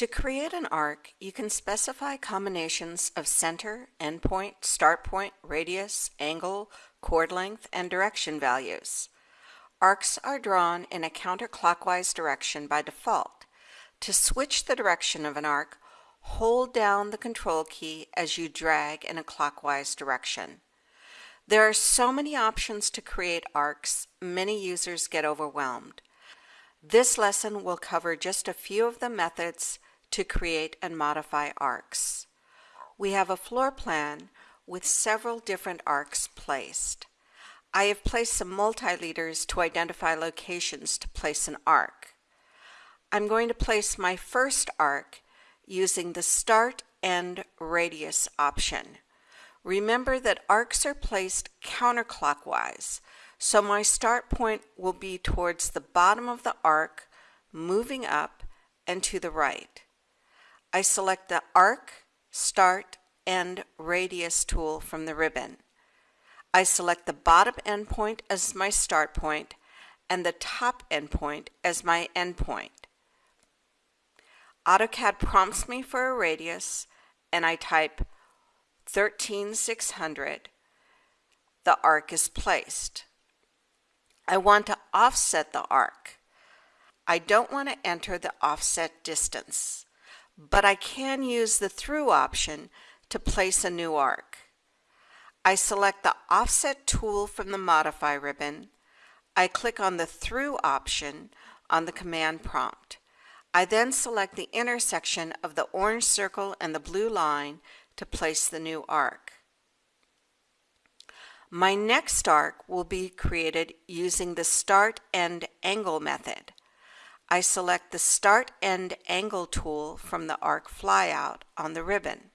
To create an arc, you can specify combinations of center, endpoint, start point, radius, angle, chord length, and direction values. Arcs are drawn in a counterclockwise direction by default. To switch the direction of an arc, hold down the control key as you drag in a clockwise direction. There are so many options to create arcs, many users get overwhelmed. This lesson will cover just a few of the methods to create and modify arcs. We have a floor plan with several different arcs placed. I have placed some multi-leaders to identify locations to place an arc. I'm going to place my first arc using the Start End Radius option. Remember that arcs are placed counterclockwise, so my start point will be towards the bottom of the arc, moving up and to the right. I select the Arc, Start, End Radius tool from the ribbon. I select the bottom endpoint as my start point and the top endpoint as my endpoint. AutoCAD prompts me for a radius and I type 13600. The arc is placed. I want to offset the arc. I don't want to enter the offset distance but I can use the through option to place a new arc. I select the offset tool from the modify ribbon. I click on the through option on the command prompt. I then select the intersection of the orange circle and the blue line to place the new arc. My next arc will be created using the start end angle method. I select the Start End Angle tool from the arc flyout on the ribbon.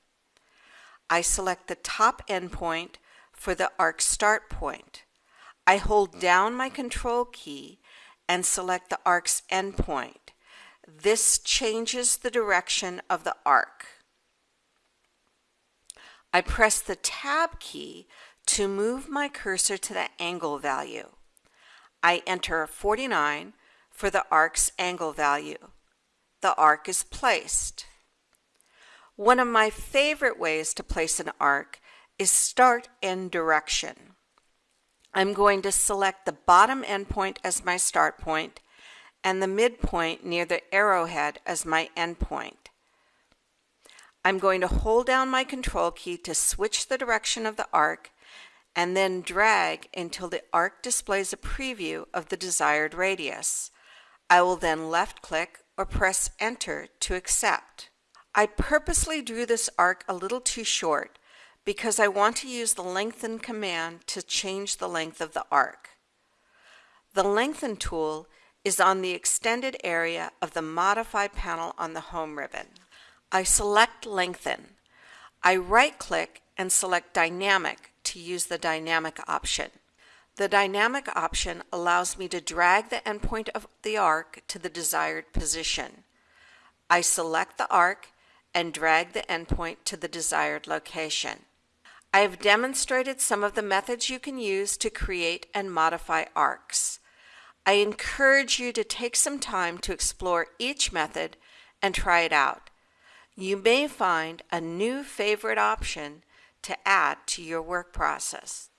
I select the top endpoint for the arc start point. I hold down my control key and select the arc's endpoint. This changes the direction of the arc. I press the Tab key to move my cursor to the angle value. I enter 49 for the arc's angle value. The arc is placed. One of my favorite ways to place an arc is start end direction. I'm going to select the bottom endpoint as my start point and the midpoint near the arrowhead as my endpoint. I'm going to hold down my control key to switch the direction of the arc and then drag until the arc displays a preview of the desired radius. I will then left click or press enter to accept. I purposely drew this arc a little too short because I want to use the lengthen command to change the length of the arc. The lengthen tool is on the extended area of the modify panel on the home ribbon. I select lengthen. I right click and select dynamic to use the dynamic option. The dynamic option allows me to drag the endpoint of the arc to the desired position. I select the arc and drag the endpoint to the desired location. I have demonstrated some of the methods you can use to create and modify arcs. I encourage you to take some time to explore each method and try it out. You may find a new favorite option to add to your work process.